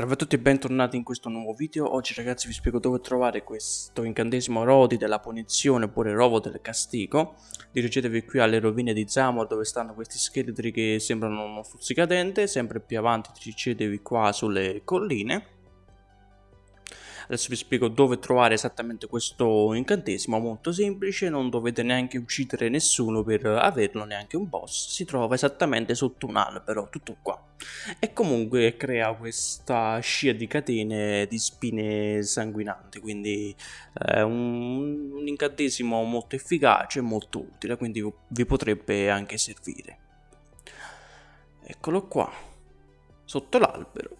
Salve a tutti e bentornati in questo nuovo video, oggi ragazzi vi spiego dove trovare questo incantesimo Rodi della punizione oppure Rovo del castigo. Dirigetevi qui alle rovine di Zamor dove stanno questi scheletri che sembrano uno stuzzicadente Sempre più avanti dirigetevi qua sulle colline. Adesso vi spiego dove trovare esattamente questo incantesimo, molto semplice, non dovete neanche uccidere nessuno per averlo, neanche un boss, si trova esattamente sotto un albero, tutto qua. E comunque crea questa scia di catene di spine sanguinanti, quindi è un, un incantesimo molto efficace e molto utile, quindi vi potrebbe anche servire. Eccolo qua, sotto l'albero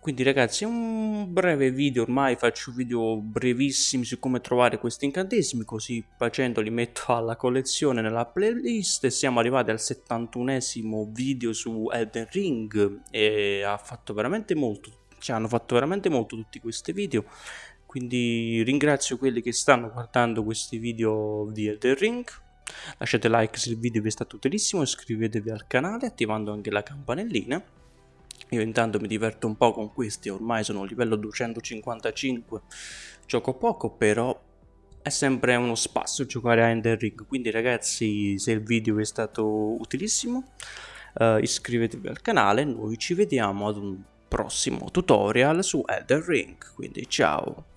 quindi ragazzi un breve video ormai faccio video brevissimi su come trovare questi incantesimi così facendo li metto alla collezione nella playlist. Siamo arrivati al 71esimo video su Elden Ring e ha fatto veramente molto cioè hanno fatto veramente molto tutti questi video. Quindi ringrazio quelli che stanno guardando questi video di Elden Ring. Lasciate like se il video vi è stato utilissimo iscrivetevi al canale attivando anche la campanellina io intanto mi diverto un po' con questi, ormai sono a livello 255, gioco poco però è sempre uno spasso giocare a Ender Ring, quindi ragazzi se il video vi è stato utilissimo uh, iscrivetevi al canale, noi ci vediamo ad un prossimo tutorial su Elder Ring, quindi ciao!